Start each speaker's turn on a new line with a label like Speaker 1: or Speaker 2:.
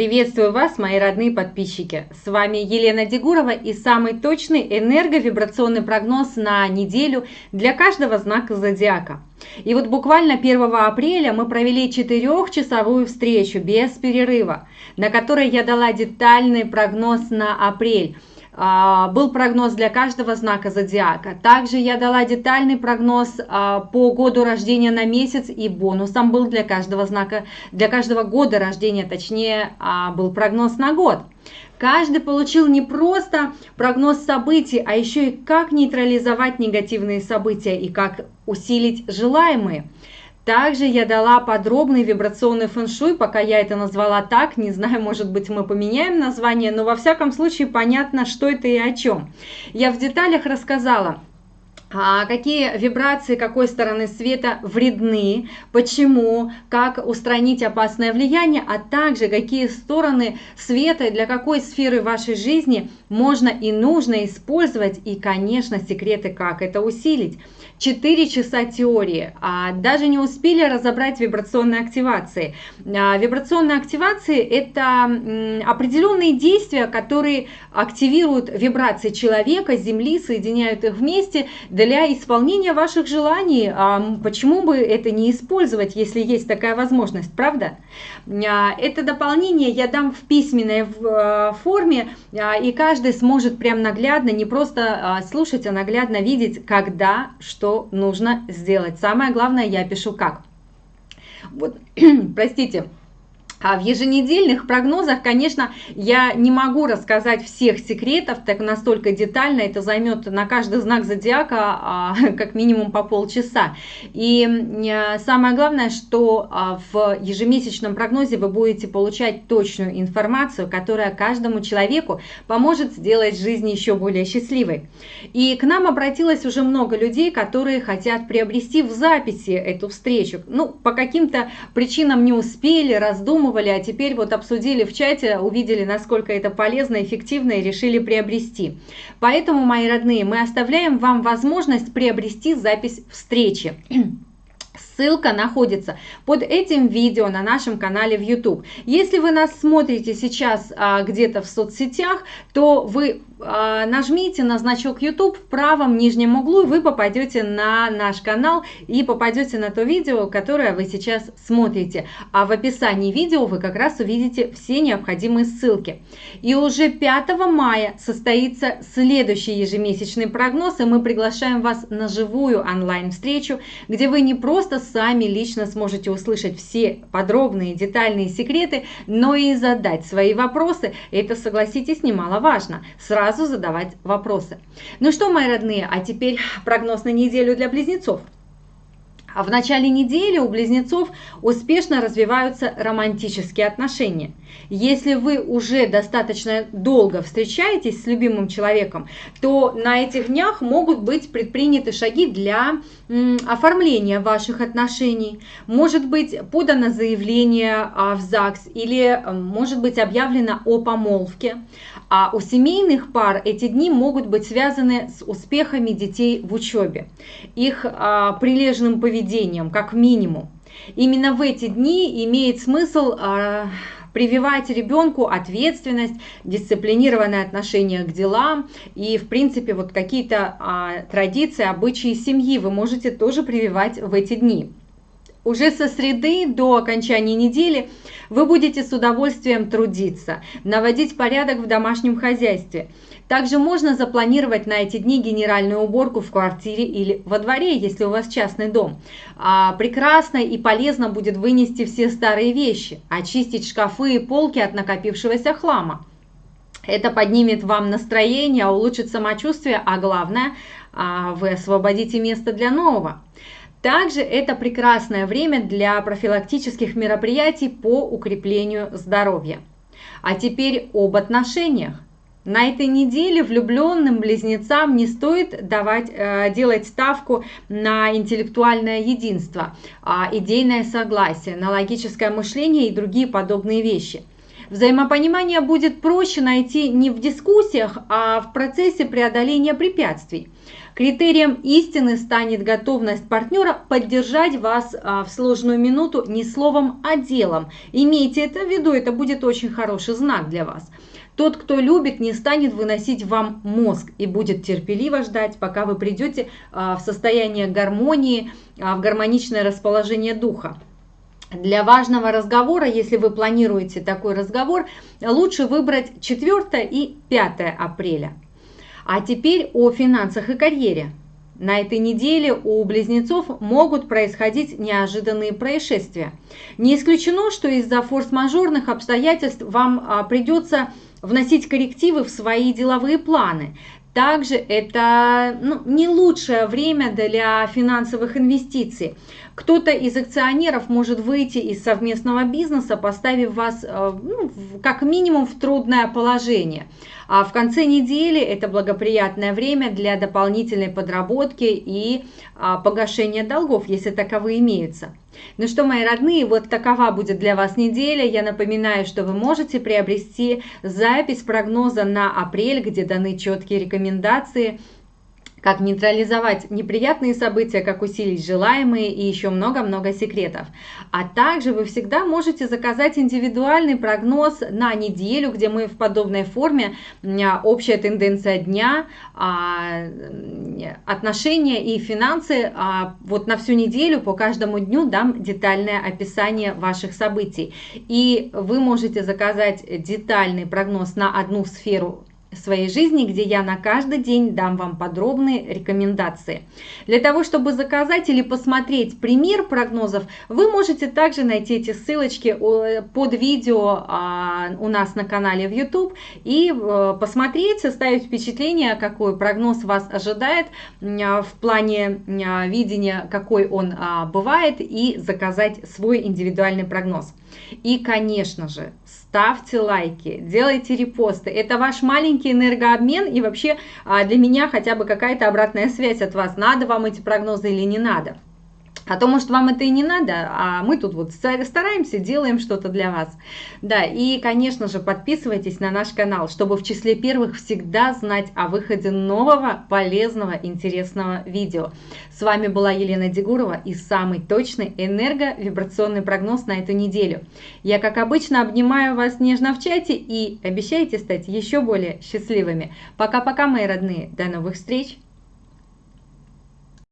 Speaker 1: Приветствую вас, мои родные подписчики! С вами Елена Дегурова и самый точный энерговибрационный прогноз на неделю для каждого знака зодиака. И вот буквально 1 апреля мы провели четырехчасовую встречу без перерыва, на которой я дала детальный прогноз на апрель – был прогноз для каждого знака зодиака. Также я дала детальный прогноз а, по году рождения на месяц и бонусом был для каждого знака, для каждого года рождения, точнее, а, был прогноз на год. Каждый получил не просто прогноз событий, а еще и как нейтрализовать негативные события и как усилить желаемые. Также я дала подробный вибрационный фэншуй, пока я это назвала так, не знаю, может быть мы поменяем название, но во всяком случае понятно, что это и о чем. Я в деталях рассказала, какие вибрации какой стороны света вредны, почему, как устранить опасное влияние, а также какие стороны света для какой сферы вашей жизни можно и нужно использовать, и, конечно, секреты, как это усилить. 4 часа теории, а даже не успели разобрать вибрационные активации. А, вибрационные активации – это определенные действия, которые активируют вибрации человека, Земли, соединяют их вместе для исполнения ваших желаний. А почему бы это не использовать, если есть такая возможность, правда? А, это дополнение я дам в письменной форме, и каждый сможет прям наглядно, не просто слушать, а наглядно видеть, когда, что нужно сделать. Самое главное, я пишу как. Вот, простите, а в еженедельных прогнозах, конечно, я не могу рассказать всех секретов так настолько детально, это займет на каждый знак зодиака а, как минимум по полчаса. И а, самое главное, что а, в ежемесячном прогнозе вы будете получать точную информацию, которая каждому человеку поможет сделать жизнь еще более счастливой. И к нам обратилось уже много людей, которые хотят приобрести в записи эту встречу. Ну, по каким-то причинам не успели, раздумывали, пробовали, а теперь вот обсудили в чате, увидели, насколько это полезно, эффективно и решили приобрести. Поэтому, мои родные, мы оставляем вам возможность приобрести запись встречи. Ссылка находится под этим видео на нашем канале в YouTube. Если вы нас смотрите сейчас а, где-то в соцсетях, то вы а, нажмите на значок YouTube в правом нижнем углу, и вы попадете на наш канал и попадете на то видео, которое вы сейчас смотрите. А в описании видео вы как раз увидите все необходимые ссылки. И уже 5 мая состоится следующий ежемесячный прогноз, и мы приглашаем вас на живую онлайн-встречу, где вы не просто сами лично сможете услышать все подробные детальные секреты, но и задать свои вопросы. Это, согласитесь, немаловажно. Сразу задавать вопросы. Ну что, мои родные, а теперь прогноз на неделю для близнецов. А в начале недели у близнецов успешно развиваются романтические отношения. Если вы уже достаточно долго встречаетесь с любимым человеком, то на этих днях могут быть предприняты шаги для оформления ваших отношений. Может быть подано заявление а, в ЗАГС или может быть объявлено о помолвке. А у семейных пар эти дни могут быть связаны с успехами детей в учебе, их а, прилежным поведением, как минимум. Именно в эти дни имеет смысл а, прививать ребенку ответственность, дисциплинированное отношение к делам и, в принципе, вот какие-то а, традиции, обычаи семьи вы можете тоже прививать в эти дни. Уже со среды до окончания недели вы будете с удовольствием трудиться, наводить порядок в домашнем хозяйстве. Также можно запланировать на эти дни генеральную уборку в квартире или во дворе, если у вас частный дом. А, прекрасно и полезно будет вынести все старые вещи, очистить шкафы и полки от накопившегося хлама. Это поднимет вам настроение, улучшит самочувствие, а главное, а, вы освободите место для нового. Также это прекрасное время для профилактических мероприятий по укреплению здоровья. А теперь об отношениях. На этой неделе влюбленным близнецам не стоит давать, э, делать ставку на интеллектуальное единство, э, идейное согласие, на логическое мышление и другие подобные вещи – Взаимопонимание будет проще найти не в дискуссиях, а в процессе преодоления препятствий. Критерием истины станет готовность партнера поддержать вас а, в сложную минуту не словом, а делом. Имейте это в виду, это будет очень хороший знак для вас. Тот, кто любит, не станет выносить вам мозг и будет терпеливо ждать, пока вы придете а, в состояние гармонии, а, в гармоничное расположение духа. Для важного разговора, если вы планируете такой разговор, лучше выбрать 4 и 5 апреля. А теперь о финансах и карьере. На этой неделе у близнецов могут происходить неожиданные происшествия. Не исключено, что из-за форс-мажорных обстоятельств вам а, придется вносить коррективы в свои деловые планы. Также это ну, не лучшее время для финансовых инвестиций. Кто-то из акционеров может выйти из совместного бизнеса, поставив вас э, ну, как минимум в трудное положение. А в конце недели это благоприятное время для дополнительной подработки и а, погашения долгов, если таковые имеются. Ну что, мои родные, вот такова будет для вас неделя. Я напоминаю, что вы можете приобрести запись прогноза на апрель, где даны четкие рекомендации – как нейтрализовать неприятные события, как усилить желаемые и еще много-много секретов. А также вы всегда можете заказать индивидуальный прогноз на неделю, где мы в подобной форме, общая тенденция дня, а, отношения и финансы, а, вот на всю неделю по каждому дню дам детальное описание ваших событий. И вы можете заказать детальный прогноз на одну сферу своей жизни, где я на каждый день дам вам подробные рекомендации. Для того, чтобы заказать или посмотреть пример прогнозов, вы можете также найти эти ссылочки под видео а, у нас на канале в YouTube и э, посмотреть, составить впечатление, какой прогноз вас ожидает в плане видения, какой он а, бывает, и заказать свой индивидуальный прогноз. И, конечно же, ставьте лайки, делайте репосты. Это ваш маленький энергообмен и вообще а, для меня хотя бы какая-то обратная связь от вас. Надо вам эти прогнозы или не надо. А то, может, вам это и не надо, а мы тут вот стараемся, делаем что-то для вас. Да, и, конечно же, подписывайтесь на наш канал, чтобы в числе первых всегда знать о выходе нового, полезного, интересного видео. С вами была Елена Дегурова и самый точный энерговибрационный прогноз на эту неделю. Я, как обычно, обнимаю вас нежно в чате и обещайте стать еще более счастливыми. Пока-пока, мои родные. До новых встреч!